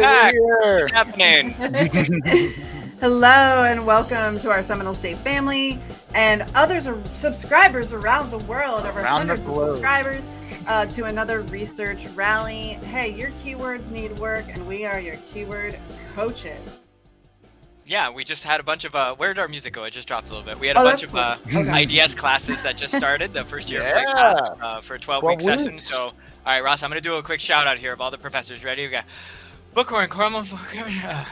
Hey, Hello and welcome to our Seminole State family and others are subscribers around the world, over around hundreds of subscribers, uh, to another research rally. Hey, your keywords need work, and we are your keyword coaches. Yeah, we just had a bunch of. Uh, where did our music go? It just dropped a little bit. We had a Oh, bunch of uh, cool. IDS classes that just started the first year Yeah. Path, uh, for a 12 week 12 session. weeks. So, all right, Ross, I'm going to do a quick shout out here of all the professors. Ready? We got Bookhorn, Cornwall. Uh,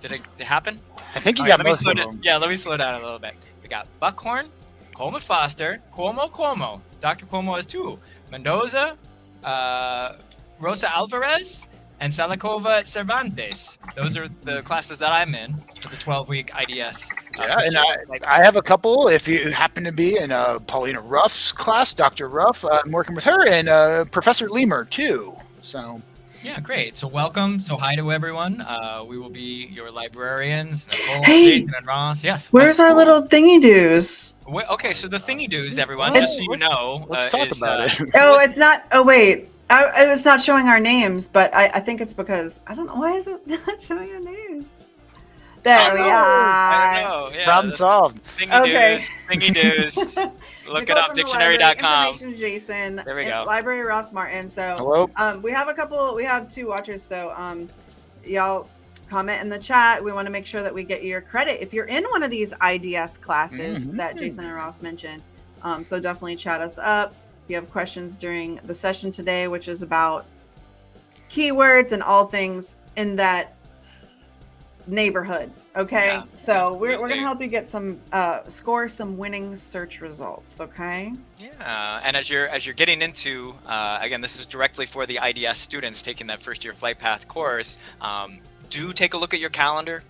did it, it happen? I think you All right, got me most of them. Yeah, let me slow down a little bit. We got Buckhorn, Coleman Foster, Cuomo Cuomo. Dr. Cuomo has two. Mendoza, uh, Rosa Alvarez, and Salikova Cervantes. Those are the classes that I'm in for the 12 week IDS. uh, Yeah, first and I, I have a couple. If you happen to be in uh, Paulina Ruff's class, Dr. Ruff, uh, I'm working with her, and uh, Professor Lemur too. So Yeah, great. So welcome. So hi to everyone. Uh, we will be your librarians, Nicole, Hey! Jason, and Ross. Yes. Where's what? our little thingy doos? Okay, so the thingy doos, everyone, Well, just so you know, let's uh, talk is, about uh, it. Oh, it's not. Oh, wait. I, it's not showing our names, but I, I think it's because I don't know why is it not showing our names. There I we know. are. I don't know. Yeah, Problem the solved. thingy Okay. doos, thingy doos. Look it up, from the library, dictionary.com. Information Jason. There we go. Library Ross Martin. So Hello. um, we have a couple. We have two watchers. So um, y'all comment in the chat. We want to make sure that we get your credit if you're in one of these IDS classes Mhm. that Jason and Ross mentioned. Um, so definitely chat us up. If you have questions during the session today, which is about keywords and all things in that neighborhood. Okay, Yeah, so we're, we're gonna help you get some uh, score some winning search results. Okay. Yeah, and as you're as you're getting into, uh, again, this is directly for the IDS students taking that first year flight path course. Um, do take a look at your calendar,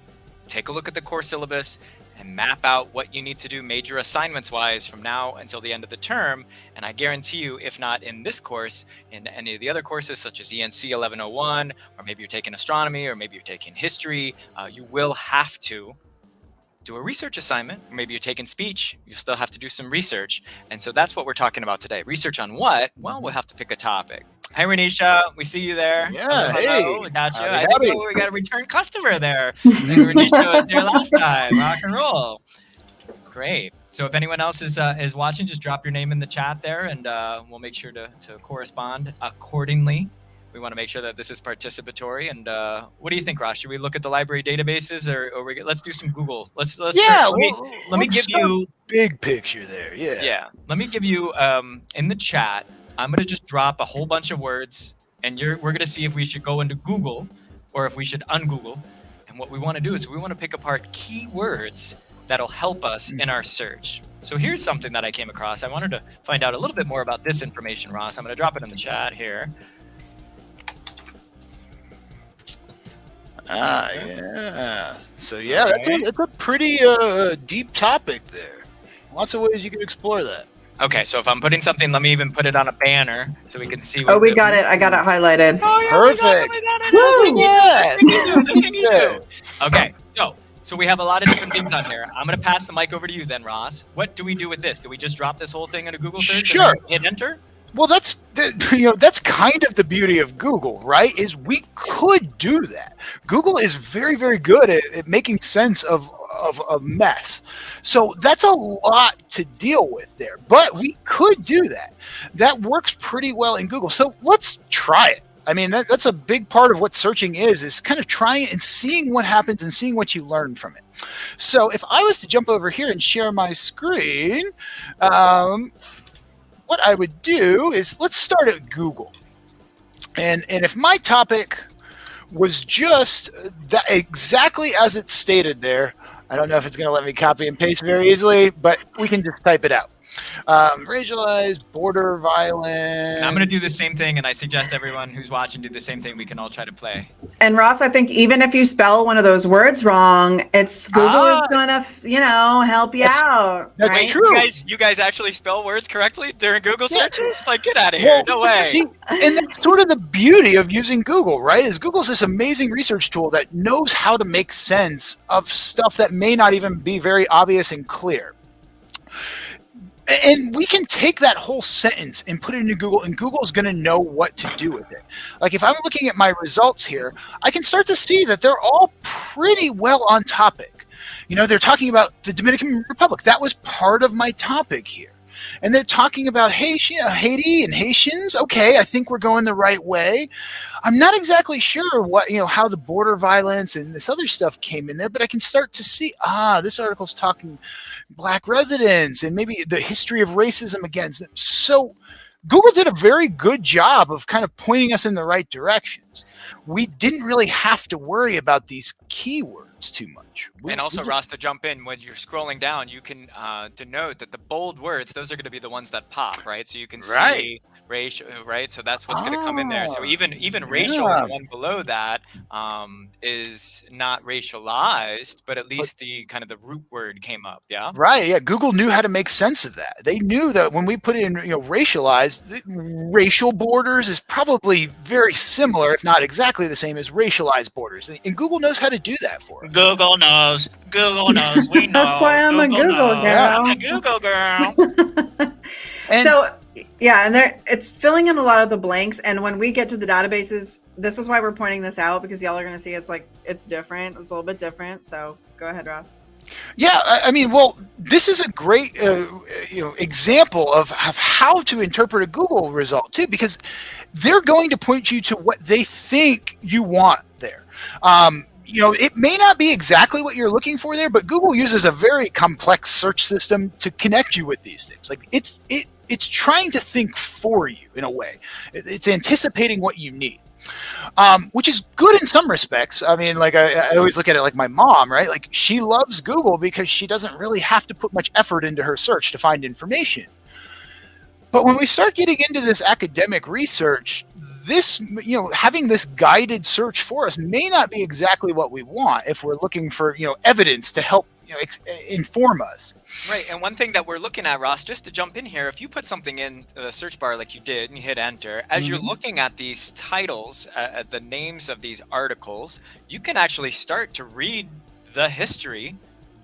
take a look at the course syllabus, and map out what you need to do major assignments wise from now until the end of the term. And I guarantee you, if not in this course, in any of the other courses such as ENC 1101, or maybe you're taking astronomy, or maybe you're taking history, uh, you will have to do a research assignment. Maybe you're taking speech, you still have to do some research. And so that's what we're talking about today. Research on what? Well, we'll have to pick a topic. Hi, Renisha. We see you there. Yeah, Hello, hey. hello. We got you. I think howdy. we got a return customer there. Renisha was there last time. Rock and roll. Great. So if anyone else is uh, is watching, just drop your name in the chat there, and uh, we'll make sure to, to correspond accordingly. We want to make sure that this is participatory. And uh, what do you think, Ross? Should we look at the library databases, or, or we, let's do some Google? Let's let's Yeah. Let me, let me give you big picture there. Yeah. yeah. Let me give you um, in the chat. I'm gonna just drop a whole bunch of words, and you're we're gonna see if we should go into Google or if we should ungoogle. And what we want to do is we want to pick apart keywords that'll help us in our search. So here's something that I came across. I wanted to find out a little bit more about this information, Ross. I'm gonna drop it in the chat here. Ah, yeah. So yeah, that's a, it's a pretty uh, deep topic there. Lots of ways you can explore that. Okay, so if I'm putting something, let me even put it on a banner so we can see. Oh, we got it. I got it highlighted. Oh, yeah, we got it, Perfect. we. Woo! Yeah. The thingy-do, the thingy-do. Yeah. Okay, so so we have a lot of different things on here. I'm gonna pass the mic over to you then, Ross. What do we do with this? Do we just drop this whole thing in a Google search? Sure. And hit enter. Well, that's the, you know that's kind of the beauty of Google, right? Is we could do that. Google is very, very good at, at making sense of of a mess. So that's a lot to deal with there. But we could do that. That works pretty well in Google. So let's try it. I mean, that, that's a big part of what searching is, is kind of trying and seeing what happens and seeing what you learn from it. So if I was to jump over here and share my screen, um, what I would do is let's start at Google. And and if my topic was just that exactly as it's stated there, I don't know if it's going to let me copy and paste very easily, but we can just type it out. Um, racialized, border violence. And I'm gonna do the same thing, and I suggest everyone who's watching do the same thing. We can all try to play. And Ross, I think even if you spell one of those words wrong, it's Google Ah. is gonna, you know, help you That's- out. that's right? true. You guys, you guys actually spell words correctly during Google Yeah. searches? Like, get out of here! Well, no way. See, and that's sort of the beauty of using Google, right? Is Google's this amazing research tool that knows how to make sense of stuff that may not even be very obvious and clear. And we can take that whole sentence and put it into Google, and Google is going to know what to do with it. Like if I'm looking at my results here, I can start to see that they're all pretty well on topic. You know, they're talking about the Dominican Republic. That was part of my topic here. And they're talking about Haiti, and Haitians. Okay, I think we're going the right way. I'm not exactly sure what you know how the border violence and this other stuff came in there, but I can start to see ah, this article's talking black residents and maybe the history of racism against them. So Google did a very good job of kind of pointing us in the right directions. We didn't really have to worry about these keywords too much. We, and also, Ross, to jump in, when you're scrolling down, you can uh, denote that the bold words, those are going to be the ones that pop, right? So you can right. see racial, right? So that's what's going to come in there. So even even racial, yeah. the one below that um, is not racialized, but at least the kind of the root word came up. Yeah. Right. Yeah. Google knew how to make sense of that. They knew that when we put in, you know, racialized, racial borders is probably very similar, if not exactly the same as racialized borders. And Google knows how to do that for us. Google knows. Google knows. We know. That's why I'm Google a Google knows. girl. I'm a Google girl. and so yeah, and there it's filling in a lot of the blanks. And when we get to the databases, this is why we're pointing this out because y'all are going to see it's like it's different. It's a little bit different. So go ahead, Ross. Yeah, I mean, well, this is a great uh, you know example of, of how to interpret a Google result too, because they're going to point you to what they think you want there. Um, you know, it may not be exactly what you're looking for there, but Google uses a very complex search system to connect you with these things. Like it's it it's trying to think for you in a way. It's anticipating what you need. Um, which is good in some respects. I mean, like I, I, always look at it like my mom, right? Like she loves Google because she doesn't really have to put much effort into her search to find information. But when we start getting into this academic research, this, you know, having this guided search for us may not be exactly what we want if we're looking for, you know, evidence to help you know, inform us. Right, and one thing that we're looking at, Ross, just to jump in here, if you put something in the search bar like you did and you hit enter, as mm-hmm. you're looking at these titles, uh, the names of these articles, you can actually start to read the history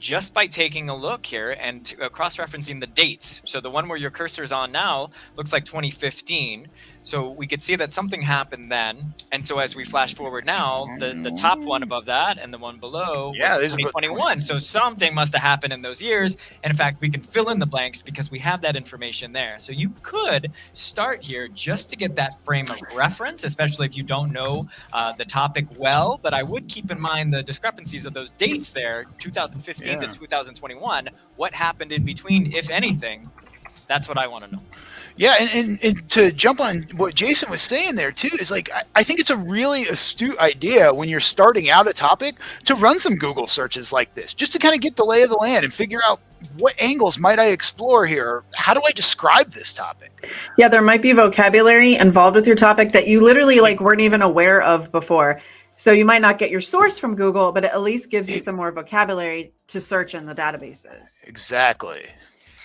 just by taking a look here and uh, cross-referencing the dates. So the one where your cursor is on now looks like 2015. So we could see that something happened then. And so as we flash forward now, the, the top one above that and the one below yeah, was 2021. So something must have happened in those years. And in fact, we can fill in the blanks because we have that information there. So you could start here just to get that frame of reference, especially if you don't know uh, the topic well. But I would keep in mind the discrepancies of those dates there, 2015 yeah. to 2021. What happened in between, if anything? That's what I want to know. Yeah, and, and, and, to jump on what Jason was saying there too is like I, I, think it's a really astute idea when you're starting out a topic to run some Google searches like this, just to kind of get the lay of the land and figure out what angles might I explore here? How do I describe this topic? Yeah, there might be vocabulary involved with your topic that you literally like weren't even aware of before. So you might not get your source from Google, but it at least gives you some more vocabulary to search in the databases. Exactly.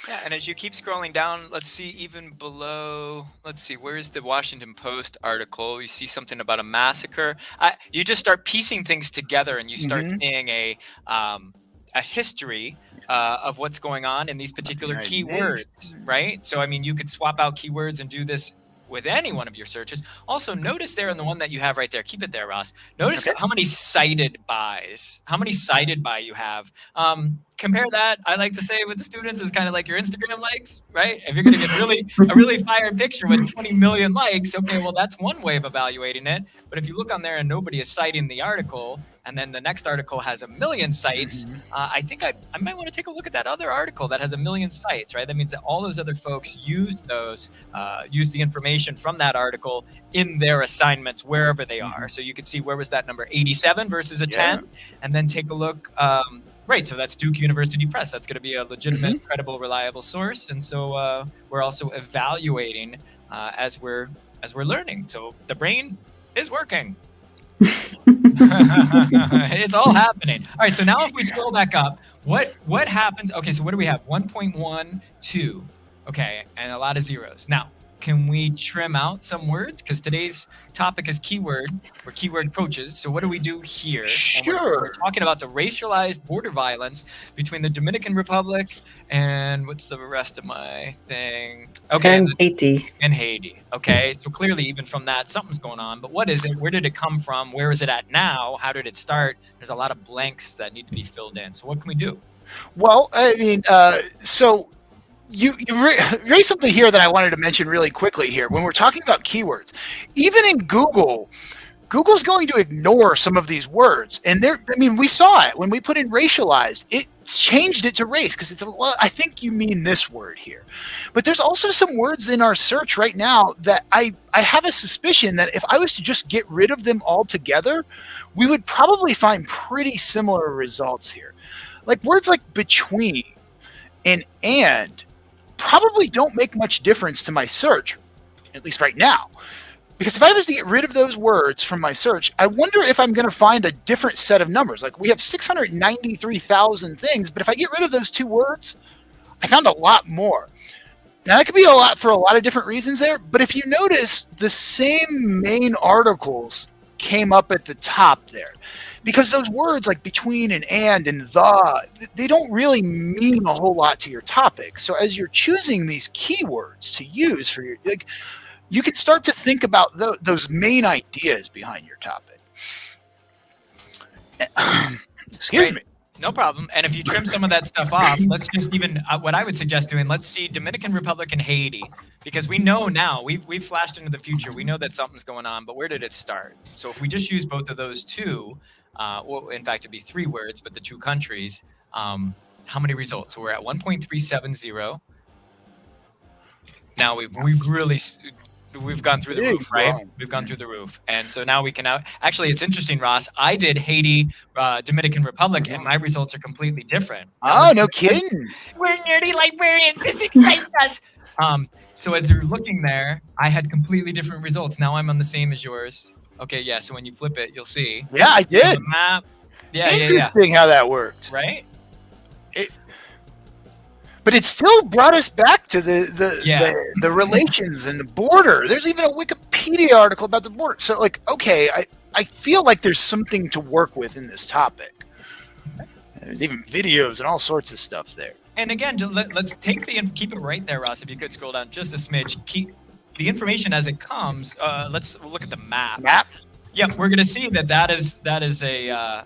Yeah, and as you keep scrolling down, let's see even below. Let's see, where's the Washington Post article? You see something about a massacre. I, you just start piecing things together, and you start mm -hmm. seeing a um, a history uh, of what's going on in these particular keywords, right? So, I mean, you could swap out keywords and do this with any one of your searches. Also, notice there in the one that you have right there, keep it there, Ross. Notice okay. how many cited bys, how many cited by you have. Um, compare that, I like to say with the students, is kind of like your Instagram likes, right? If you're going to get really a really fire picture with 20 million likes, okay, well, that's one way of evaluating it. But if you look on there and nobody is citing the article, and then the next article has a million sites, mm-hmm. uh, I think I, I might want to take a look at that other article that has a million sites, right? That means that all those other folks used those, uh, used the information from that article in their assignments wherever they are. Mm-hmm. So you could see where was that number 87 versus a yeah. 10, and then take a look. Um, Right, so that's Duke University Press. That's going to be a legitimate, mm-hmm. credible, reliable source, and so uh, we're also evaluating uh, as we're as we're learning. So the brain is working. it's all happening. All right, so now if we scroll back up, what what happens? Okay, so what do we have? 1.12. Okay, and a lot of zeros. Now, can we trim out some words? Because today's topic is keyword or keyword approaches. So what do we do here? And we're- Sure. We're, talking about the racialized border violence between the Dominican Republic and what's the rest of my thing? Okay, and Haiti. and Haiti. Okay, so clearly, even from that, something's going on. But what is it? Where did it come from? Where is it at now? How did it start? There's a lot of blanks that need to be filled in. So what can we do? Well, I mean, uh, so you, you ra- raised something here that I wanted to mention really quickly here. When we're talking about keywords, even in Google, Google's going to ignore some of these words. And there, I mean, we saw it when we put in racialized, it changed it to race because it's, well, I think you mean this word here. But there's also some words in our search right now that I, I have a suspicion that if I was to just get rid of them altogether, we would probably find pretty similar results here. Like words like between and and probably don't make much difference to my search, at least right now. Because if I was to get rid of those words from my search, I wonder if I'm going to find a different set of numbers. Like we have 693,000 things, but if I get rid of those two words, I found a lot more. Now that could be a lot for a lot of different reasons there, but if you notice, the same main articles came up at the top there because those words like between and and and the they don't really mean a whole lot to your topic so as you're choosing these keywords to use for your like you can start to think about tho- those main ideas behind your topic excuse Right. me No problem. And if you trim some of that stuff off, let's just even uh, what I would suggest doing. Let's see Dominican Republic and Haiti because we know now we've we've flashed into the future. We know that something's going on, but where did it start? So if we just use both of those two, uh, well, in fact, it'd be three words, but the two countries. Um, how many results? So we're at 1.370. Now we've we've really we've gone through the Big roof, right? We've gone through the roof, and so now we can now. Actually, it's interesting, Ross. I did Haiti, uh, Dominican Republic, and my results are completely different. Now, oh no kidding We're nerdy librarians. This excites us. Um, so as you're looking there, I had completely different results. Now I'm on the same as yours. Okay, yeah. So when you flip it, you'll see yeah i did map. Yeah, yeah, yeah. interesting how that worked Right? but it still brought us back to the the, Yeah. the the relations and the border. There's even a Wikipedia article about the border. So like, okay, I I feel like there's something to work with in this topic. There's even videos and all sorts of stuff there. And again, let, let's take the and keep it right there, Ross. If you could scroll down just a smidge, keep the information as it comes. Uh, let's look at the map. Map. Yep, we're gonna see that that is that is a uh,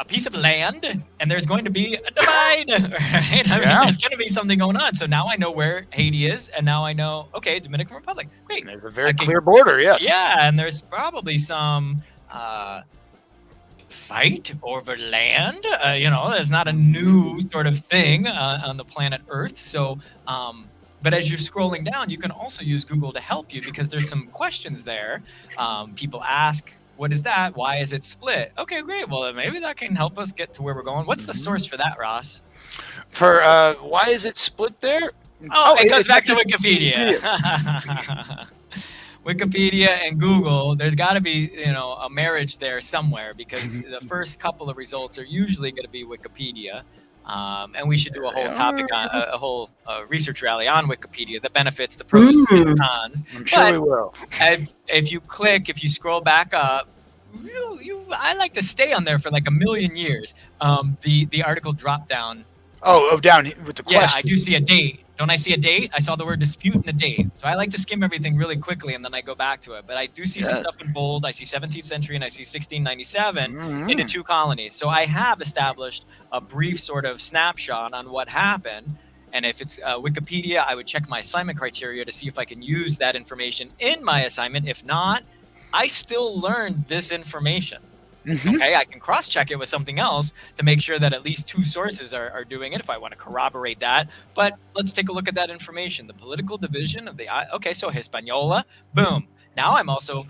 a piece of land, and there's going to be a divide. Right? I mean, Yeah. there's going to be something going on. So now I know where Haiti is, and now I know okay, Dominican Republic. Great. There's a very Okay. clear border. Yes. Yeah, and there's probably some uh, fight over land. Uh, you know, there's not a new sort of thing uh, on the planet Earth. So, um, but as you're scrolling down, you can also use Google to help you because there's some questions there. Um, people ask, "What is that? Why is it split?" Okay, great. Well, then maybe that can help us get to where we're going. What's the source for that, Ross? For uh, why is it split there? Oh, it it- goes back to Wikipedia. Wikipedia and Google, there's got to be, you know, a marriage there somewhere because the first couple of results are usually going to be Wikipedia. Um, and we should do a whole topic on a, a whole uh, research rally on Wikipedia, the benefits, the pros, and the Mm. cons. I'm sure But- we will. If, if you click, if you scroll back up, you, you, I like to stay on there for like a million years. Um, the the article drop down Oh, oh, down with the question. yeah, question. I do see a date. Don't I see a date? I saw the word dispute and the date. So I like to skim everything really quickly and then I go back to it. But I do see some stuff in bold. I see 17th century and I see 1697 Mhm. into two colonies. So I have established a brief sort of snapshot on what happened. And if it's uh, Wikipedia, I would check my assignment criteria to see if I can use that information in my assignment. If not, I still learned this information. Mhm. Okay, I can cross check it with something else to make sure that at least two sources are, are doing it if I want to corroborate that. But let's take a look at that information. The political division of the okay, so Hispaniola, boom. Now I'm also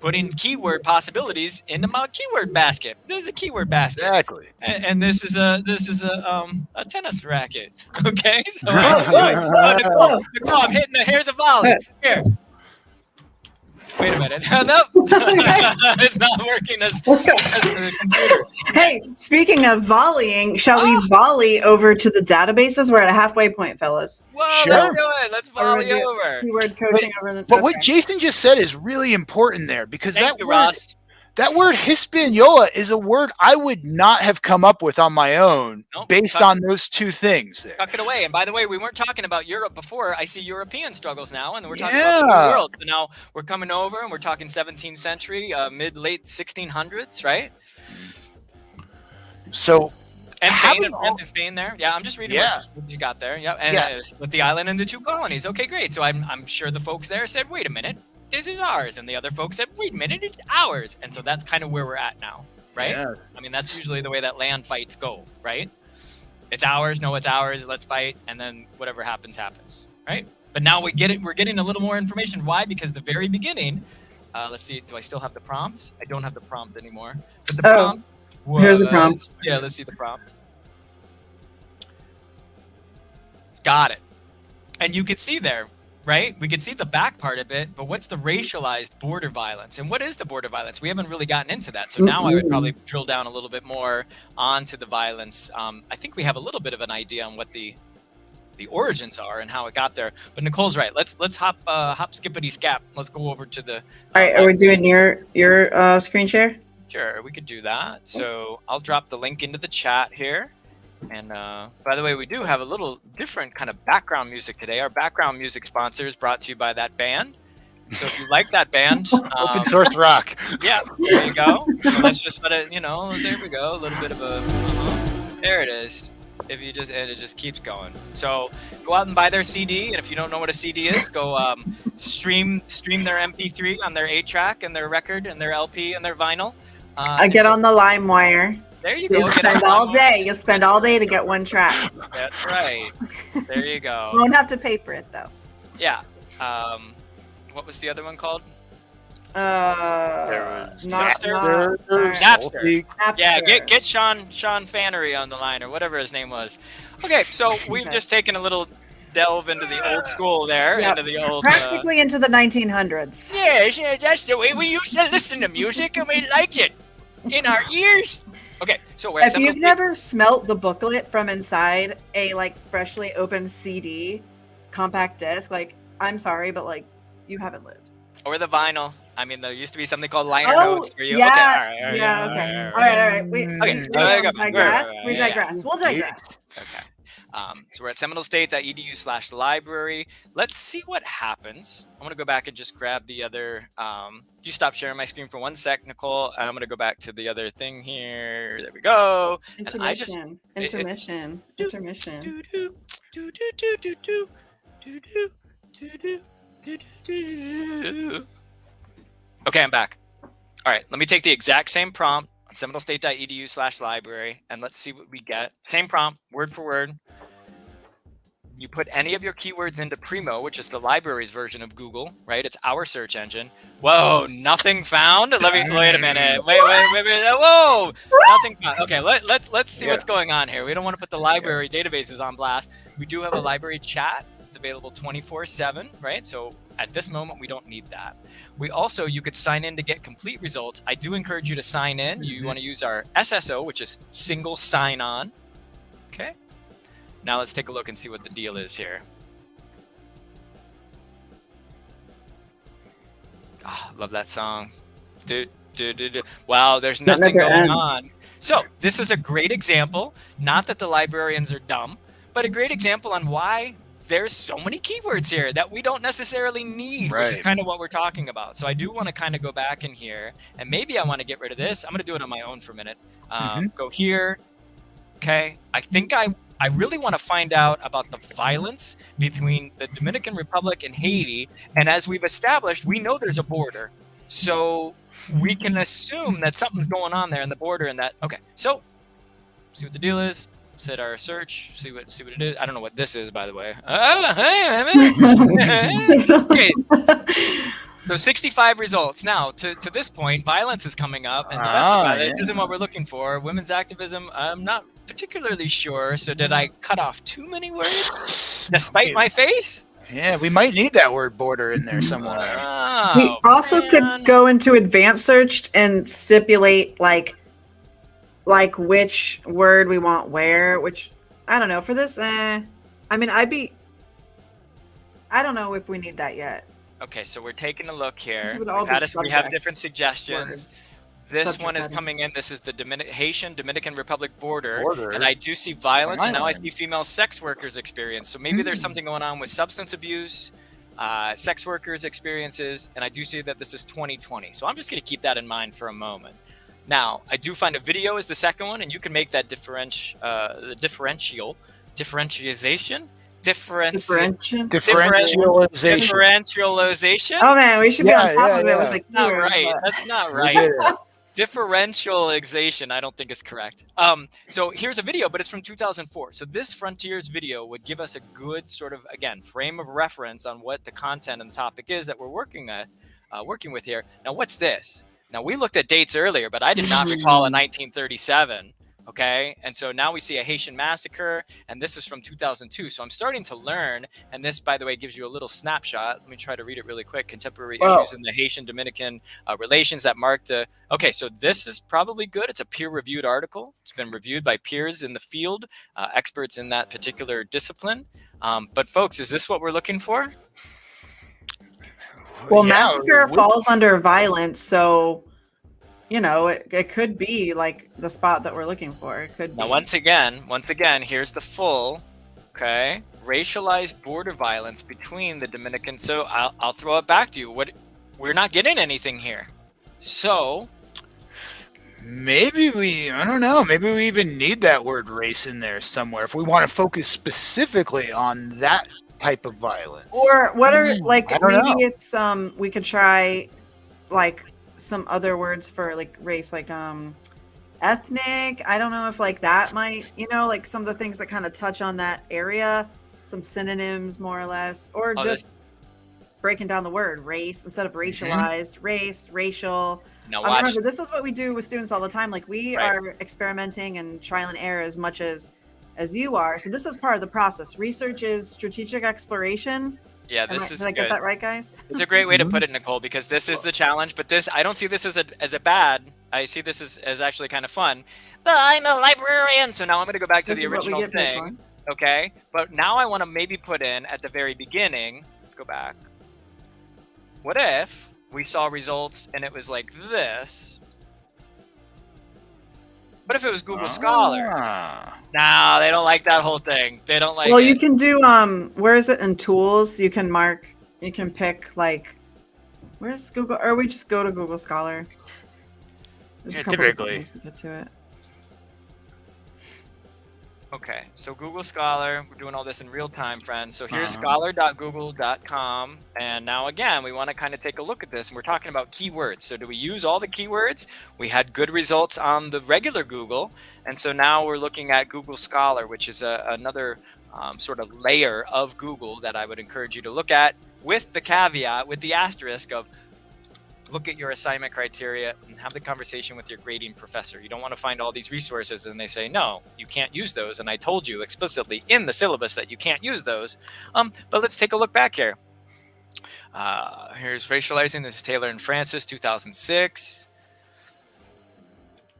putting keyword possibilities into my keyword basket. This is a keyword basket, Exactly. and, and this is a this is a um a tennis racket. Okay, so I- oh, Nicole, Nicole, I'm hitting the here's a volley here. Wait a minute. nope. it's not working as, as the computer. Hey, speaking of volleying, shall we Ah. volley over to the databases? We're at a halfway point, fellas. Whoa, Sure. let's do it. Let's volley Or we do over. Keyword coaching over the. But what. Jason just said is really important there because Thank that you, word, Ross. That word Hispaniola is a word I would not have come up with on my own Nope. based on those two things there. Tuck it away. And by the way, we weren't talking about Europe before. I see European struggles now, and we're talking about the New world. So now we're coming over, and we're talking 17th century, uh, mid late 1600s, right? So And Spain and all- Spain there. Yeah, I'm just reading Yeah. what, you got there. Yeah, and Yeah. uh, with the island and the two colonies. Okay, great. So I'm, I'm sure the folks there said, wait a minute, this is ours. And the other folks said, wait a minute, it's ours. And so that's kind of where we're at now, right? yeah, I mean, that's usually the way that land fights go, right? It's ours. No, it's ours. Let's fight, and then whatever happens, happens, right? But now we get it. We're getting a little more information. Why? Because the very beginning. Uh, let's see. Do I still have the prompts? I don't have the prompt anymore. But the Oh, prompt. here's the prompt. Yeah, let's see the prompt. Got it. And you could see there, right? We could see the back part of it, but what's the racialized border violence? And what is the border violence? We haven't really gotten into that. So now I would probably drill down a little bit more onto the violence. Um, I think we have a little bit of an idea on what the the origins are and how it got there. But Nicole's right. Let's let's hop uh, hop skippity scap. Let's go over to the. All right, uh, are we doing your your uh, screen share? Sure, we could do that. So I'll drop the link into the chat here. And uh, by the way, we do have a little different kind of background music today. Our background music sponsor is brought to you by that band. So if you like that band, um, open source rock. yeah, there you go. Let's just let it, you know, there we go. A little bit of a, uh-huh. there it is. If you just, and it just keeps going. So go out and buy their CD. And if you don't know what a CD is, go um, stream stream their MP3 on their 8 track and their record and their LP and their vinyl. Uh, I get so- on the LimeWire. There you You go. get spend all day. You spend all day to get one track. That's right. There you go. you Won't have to pay for it though. Yeah. Um, what was the other one called? Uh, There was not, Napster. not, Napster. Napster. Yeah, get get Sean Sean Fannery on the line or whatever his name was. Okay, so we've Okay. just taken a little delve into the old school there, Yep. into the old. Uh, practically into the 1900s. Yes, yeah, that's the way we used to listen to music and we liked it. In our ears. Okay, so If you've never smelt the booklet from inside a like freshly opened CD compact disc, like I'm sorry, but like you haven't lived. or the vinyl. I mean, there used to be something called liner Oh, notes for you. yeah, okay, all right, all right, yeah, all okay. right, all right. all right. We. Okay, we digress. We digress. We'll digress. Okay. Um, so we're at seminolestate.edu slash library. Let's see what happens. I'm going to go back and just grab the other. Um, you stop sharing my screen for one sec, Nicole. And I'm going to go back to the other thing here. There we go. And I just- Intermission. it- it- Intermission. Intermission. Doo-doo, doo-doo, doo-doo, doo, doo-doo, doo-doo, doo-doo, doo-doo. Okay, I'm back. All right, let me take the exact same prompt on seminolestate.edu slash library and let's see what we get. Same prompt, word for word. You put any of your keywords into Primo, which is the library's version of Google, right? It's our search engine. Whoa, nothing found. Let me wait a minute. Wait, wait, wait, wait. Whoa, nothing found. Okay, let, let's let's see Yeah. what's going on here. We don't want to put the library databases on blast. We do have a library chat. It's available 24/7, right? So at this moment, we don't need that. We also you could sign in to get complete results. I do encourage you to sign in. You want to use our SSO, which is single sign on. Okay. Now let's take a look and see what the deal is here. Ah, love that song. Do, do, do, do. Wow, there's nothing going ends. on. So this is a great example. Not that the librarians are dumb, but a great example on why there's so many keywords here that we don't necessarily need, which is kind of what we're talking about. So I do want to kind of go back in here, and maybe I want to get rid of this. I'm going to do it on my own for a minute. Um, Go here. Okay. I think I I really want to find out about the violence between the Dominican Republic and Haiti. And as we've established, we know there's a border. So we can assume that something's going on there in the border and that okay. So see what the deal is. Set our search, see what see what it is. I don't know what this is, by the way. Oh, hey, okay, so 65 results. Now, to, to this point, violence is coming up, and domestic Ah, violence yeah. isn't what we're looking for. Women's activism, I'm not particularly sure. So, did I cut off too many words despite my face? Yeah, we might need that word border in there somewhere. Oh, we also man. could go into advanced search and stipulate like like which word we want where, which I don't know. For this, eh. I mean I'd be I don't know if we need that yet. Okay, so we're taking a look here. This would all We've had be us- we have different suggestions. Words. This subject one is headings. coming in. This is the Dominic- Haitian Dominican Republic border, Border. and I do see violence, and now I see female sex workers experience. So maybe there's Mm. something going on with substance abuse, uh, sex workers experiences, and I do see that this is 2020. So I'm just going to keep that in mind for a moment. Now, I do find a video is the second one, and you can make that differenti- uh, the differential differentiation, differenti- Differentiation. Differentialization. differentialization. Oh man, we should be Yeah, on top yeah, of it yeah. with the not right. That's not right did it. Differentialization i don't think is correct. Um, so here's a video but it's from 2004 so this frontiers video would give us a good sort of again frame of reference on what the content and the topic is that we're working at uh, working with here. Now what's this? Now we looked at dates earlier but i did not recall a 1937 okay and so now we see a haitian massacre and this is from 2002 so i'm starting to learn and this by the way gives you a little snapshot let me try to read it really quick contemporary Wow. issues in the haitian dominican uh, relations that marked a Okay, so this is probably good. It's a peer-reviewed article. It's been reviewed by peers in the field, uh, experts in that particular discipline. Um, but folks, is this what we're looking for? Well, Yeah, massacre we- falls under violence, so you know it, it could be like the spot that we're looking for. It could. Now, be. once again, once again, here's the full. Okay, racialized border violence between the Dominican. So I'll, I'll throw it back to you. What we're not getting anything here. So Maybe we, I don't know, maybe we even need that word race in there somewhere if we want to focus specifically on that type of violence. Or what are Mm, like maybe know. it's um we could try like some other words for like race like um ethnic. I don't know if like that might you know like some of the things that kind of touch on that area, some synonyms more or less, or Oh, just breaking down the word race instead of Mm-hmm. racialized, race, racial. now Um, watch. remember, this is what we do with students all the time. Like we Right. are experimenting and trial and error as much as as you are. So this is part of the process. Research is strategic exploration. Yeah, Am I- this is did I get good. that right, guys? It's a great way to put it, mm-hmm. Nicole, because this is the challenge. But this, I don't see this as a as a bad. I see this as, as actually kind of fun. But I'm a librarian, so now I'm going to go back to This the is what we original thing. Okay, but now I want to maybe put in at the very beginning. Let's go back. What if we saw results and it was like this? What if it was Google ah. Scholar? No, they don't like that whole thing. They don't like well, it. you can do um. Where is it in tools? You can mark. You can pick like. Where's Google? Or we just go to Google Scholar. There's Yeah, a couple of typically. to get to it. Okay, so Google Scholar, we're doing all this in real time, friends. So here's Uh-huh. scholar.google.com. And now, again, we want to kind of take a look at this. And we're talking about keywords. So, do we use all the keywords? We had good results on the regular Google. And so now we're looking at Google Scholar, which is a, another um, sort of layer of Google that I would encourage you to look at with the caveat, with the asterisk of look at your assignment criteria and have the conversation with your grading professor. You don't want to find all these resources and they say, no, you can't use those. And I told you explicitly in the syllabus that you can't use those. Um, but let's take a look back here. Uh, here's racializing. This is Taylor and Francis, 2006.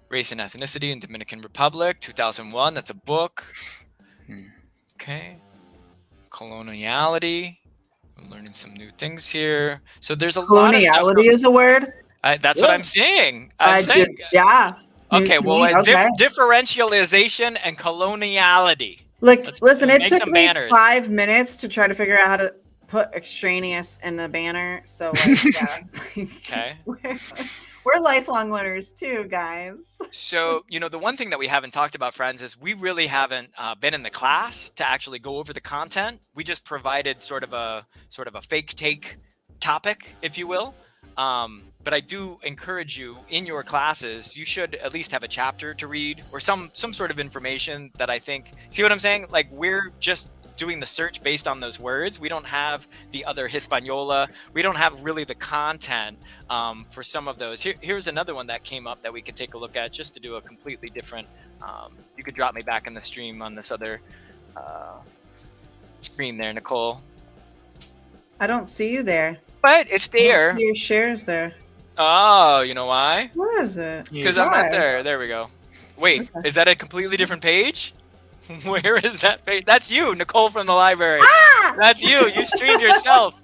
Race and ethnicity in Dominican Republic, 2001. That's a book. Hmm. Okay. Coloniality. Learning some new things here. So there's a lot. Coloniality is a word. I, that's what I'm saying. I'm I saying. yeah. Okay, well, me, uh, dif- differentialization and coloniality. Like, Let's listen, it took me banners. five minutes to try to figure out how to put extraneous in the banner. So, like, yeah, Okay. We're, lifelong learners too, guys. So, you know, the one thing that we haven't talked about, friends, is we really haven't uh, been in the class to actually go over the content. We just provided sort of a sort of a fake take topic, if you will. Um, but I do encourage you in your classes, you should at least have a chapter to read or some some sort of information that I think. See what I'm saying? Like we're just doing the search based on those words. We don't have the other Hispaniola. We don't have really the content um, for some of those. Here, here's another one that came up that we could take a look at just to do a completely different. Um, you could drop me back in the stream on this other uh, screen there, Nicole. I don't see you there. But it's there. Your shares there. Oh, you know why? Where is it? Because I'm not there. There we go. Wait, Okay. is that a completely different page? Where is that page? That's you, Nicole from the library. Ah! That's you. You streamed yourself.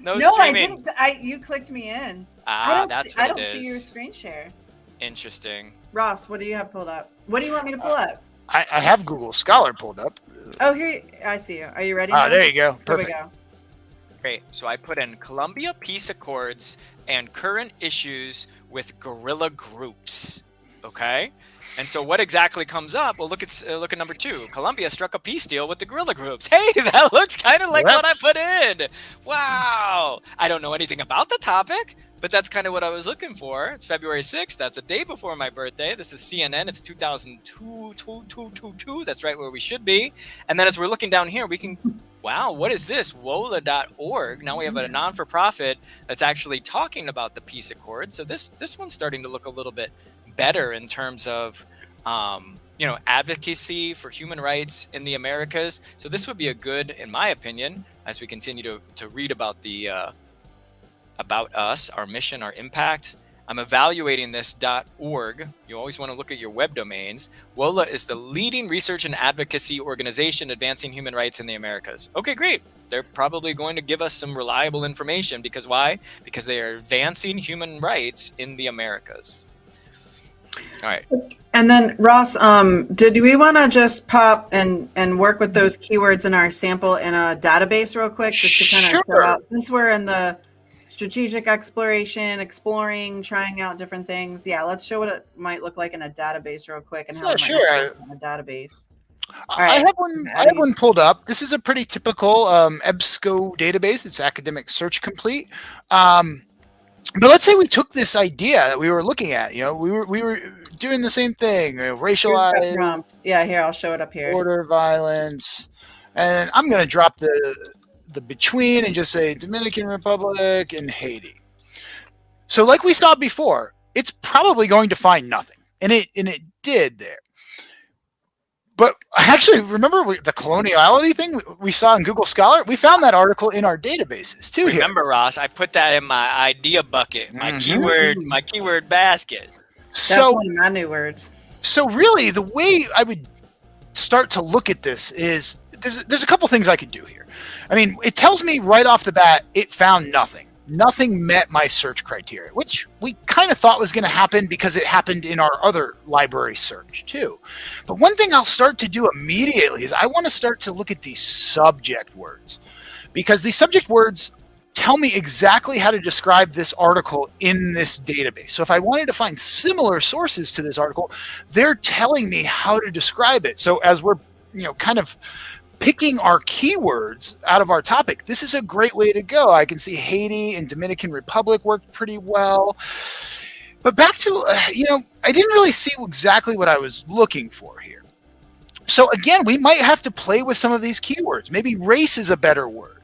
No, No, I streaming. didn't. I you clicked me in. I Ah, don't. that's see, I don't it see your screen share. Interesting. Ross, what do you have pulled up? What do you want me to pull Uh, up? I, I have Google Scholar pulled up. Oh, here I see you. Are you ready? Ah, now? there you go. Here we go. Great. So I put in Colombia Peace Accords and current issues with guerrilla groups. Okay. And so what exactly comes up? Well, look at uh, look at number two. Colombia struck a peace deal with the guerrilla groups. Hey, that looks kind of like Yep. what I put in. Wow. I don't know anything about the topic, but that's kind of what I was looking for. It's February 6th. That's a day before my birthday. This is CNN. It's 2002. two- two- two- two. That's right where we should be. And then as we're looking down here, we can wow, what is this? WOLA.org. Now we have a non for profit that's actually talking about the peace accord. So this this one's starting to look a little bit better in terms of um, you know advocacy for human rights in the Americas. So this would be a good, in my opinion, as we continue to, to read about the uh, about us, our mission, our impact. I'm evaluating this .org. You always want to look at your web domains. WOLA is the leading research and advocacy organization advancing human rights in the Americas. Okay, great. They're probably going to give us some reliable information because why? Because they are advancing human rights in the Americas. All right. And then Ross, um, did we want to just pop and and work with those keywords in our sample in a database real quick, just to kind of Sure. out since we're in the strategic exploration, exploring, trying out different things. Yeah, let's show what it might look like in a database real quick and how Yeah, it might sure. look in a database. I have one. I have one pulled up. This is a pretty typical um, EBSCO database. It's Academic Search Complete. Um, but let's say we took this idea that we were looking at. You know, we were we were doing the same thing. uh, racialized. Yeah, here I'll show it up here. border violence, and I'm going to drop the the between and just say Dominican Republic and Haiti. So, like we saw before, it's probably going to find nothing, and it and it did there. But I actually, remember we, the coloniality thing we, we saw in Google Scholar? We found that article in our databases too. Here. Remember, Ross, I put that in my idea bucket, my Mhm. keyword, my keyword basket. That's So, one of my new words. so really, the way I would start to look at this is there's there's a couple things I could do here. I mean, it tells me right off the bat it found nothing. Nothing met my search criteria, which we kind of thought was going to happen because it happened in our other library search too. But one thing I'll start to do immediately is I want to start to look at these subject words because these subject words tell me exactly how to describe this article in this database. So if I wanted to find similar sources to this article, they're telling me how to describe it. So as we're, you know, kind of picking our keywords out of our topic, this is a great way to go. I can see Haiti and Dominican Republic worked pretty well. But back to, uh, you know, I didn't really see exactly what I was looking for here. So again, we might have to play with some of these keywords. Maybe race is a better word.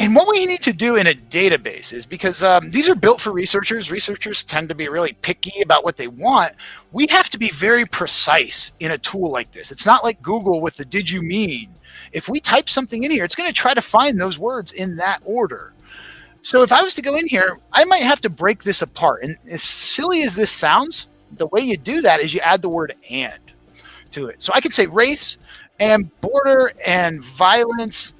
And what we need to do in a database is because um, these are built for researchers. Researchers tend to be really picky about what they want. We have to be very precise in a tool like this. It's not like Google with the did you mean. If we type something in here, it's going to try to find those words in that order. So if I was to go in here, I might have to break this apart. And as silly as this sounds, the way you do that is you add the word and to it. So I could say race and border and violence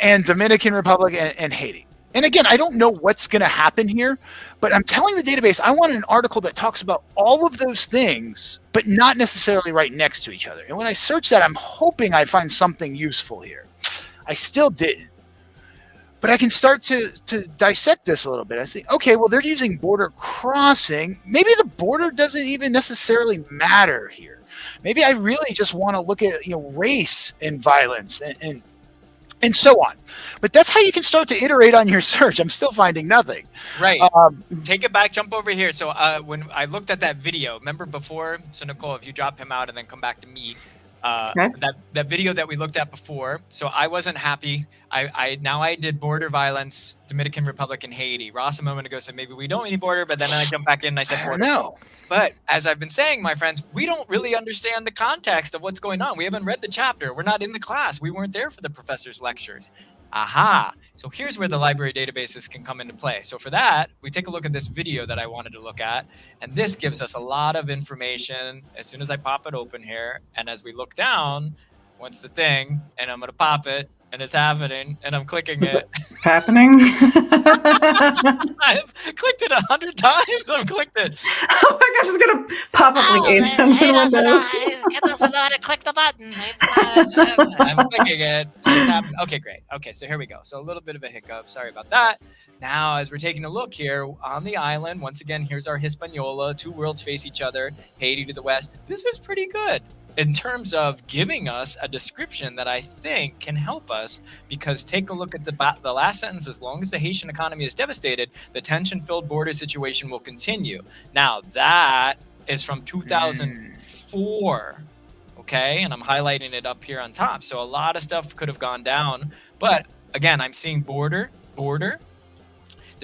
and Dominican Republic and, and Haiti. And again, I don't know what's going to happen here, but I'm telling the database I want an article that talks about all of those things, but not necessarily right next to each other. And when I search that, I'm hoping I find something useful here. I still didn't. But I can start to, to dissect this a little bit. I say, okay, well, they're using border crossing. Maybe the border doesn't even necessarily matter here. Maybe I really just want to look at you know race and violence and, and and so on. But that's how you can start to iterate on your search. I'm still finding nothing. Right. Um, Take it back, jump over here. So uh, when I looked at that video, remember before? So Nicole, if you drop him out and then come back to me, uh, Okay. that that video that we looked at before. So I wasn't happy. I, I now I did border violence, Dominican Republic and Haiti. Ross a moment ago said maybe we don't need border, but then I jumped back in and I said I border. know. But as I've been saying, my friends, we don't really understand the context of what's going on. We haven't read the chapter. We're not in the class. We weren't there for the professor's lectures. Aha. So here's where the library databases can come into play. So for that, we take a look at this video that I wanted to look at, and this gives us a lot of information as soon as I pop it open here. And as we look down, once the thing, and I'm gonna pop it, and it's happening, and I'm clicking Is it. Happening. I've clicked it a hundred times. I've clicked it. oh my gosh, it's gonna pop up like oh, eight he times doesn't know, Windows. he doesn't know how to click the button. Not- I'm clicking it. It's happening. Okay, great. Okay, so here we go. So a little bit of a hiccup. Sorry about that. Now, as we're taking a look here on the island, once again, here's our Hispaniola. Two worlds face each other. Haiti to the west. This is pretty good in terms of giving us a description that I think can help us. Because take a look at the the last sentence. As long as the Haitian economy is devastated, the tension-filled border situation will continue. Now that is from 2004 okay and i'm highlighting it up here on top so a lot of stuff could have gone down but again i'm seeing border border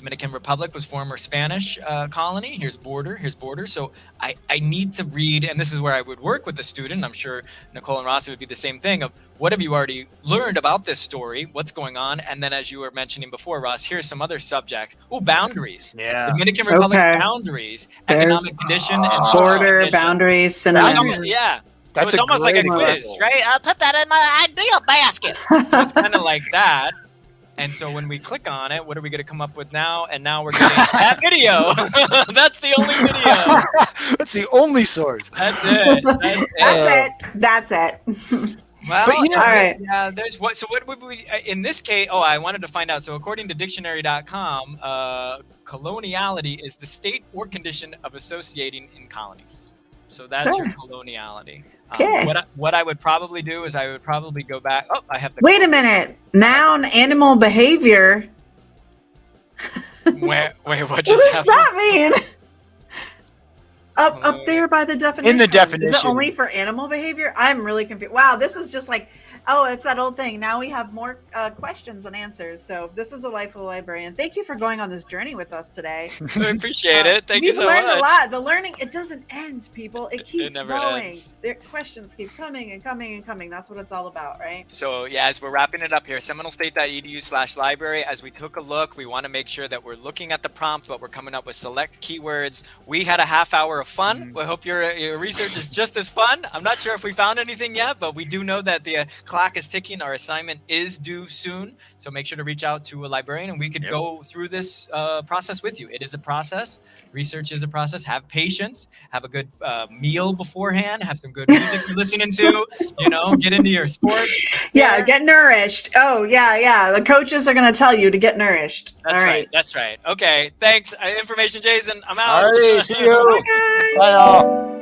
dominican republic was former spanish uh, colony here's border here's border so I, I need to read and this is where i would work with the student i'm sure nicole and rossi would be the same thing of what have you already learned about this story what's going on and then as you were mentioning before ross here's some other subjects oh boundaries Yeah. dominican republic Okay. boundaries There's economic condition and social Border, condition. boundaries, It's almost- yeah That's so it's almost like a quiz, example. right? I'll put that in my ideal basket. So it's kind of like that. And so when we click on it, what are we going to come up with now? And now we're getting that video. That's the only video. That's the only source. That's it. That's it. That's it. That's it. Well, But, you know- All right. yeah, there's what. So what would we? uh, In this case, oh, I wanted to find out. So according to dictionary.com, uh, coloniality is the state or condition of associating in colonies. So that's your coloniality. Um, what I, what I would probably do is I would probably go back. Oh, I have the Wait a minute. Noun, animal behavior. Where, wait, what just What just does happened? that mean? Up, Uh, up there by the definition. In the Is definition. it only for animal behavior? I'm really confused. Wow, this is just like, oh, it's that old thing. Now we have more uh, questions and answers. So this is the life of a librarian. Thank you for going on this journey with us today. I appreciate it. Thank you so much. We've learned a lot. The learning, it doesn't end, people. It keeps never going. ends. Their questions keep coming and coming and coming. That's what it's all about, right? So yeah, as we're wrapping it up here, seminolestate.edu slash library, as we took a look, we want to make sure that we're looking at the prompt, but we're coming up with select keywords. We had a half hour of fun. Mhm. We hope your, your research is just as fun. I'm not sure if we found anything yet, but we do know that the uh, clock is ticking. Our assignment is due soon. So make sure to reach out to a librarian and we could Yep. go through this uh, process with you. It is a process. Research is a process. Have patience. Have a good uh, meal beforehand. Have some good music you're listening to. You know, get into your sports. Yeah, Yeah. get nourished. Oh, yeah, yeah. The coaches are going to tell you to get nourished. That's all right. right. That's right. Okay. Thanks. Uh, information, Jason. I'm out. All right, see you. Bye, guys. Bye, all.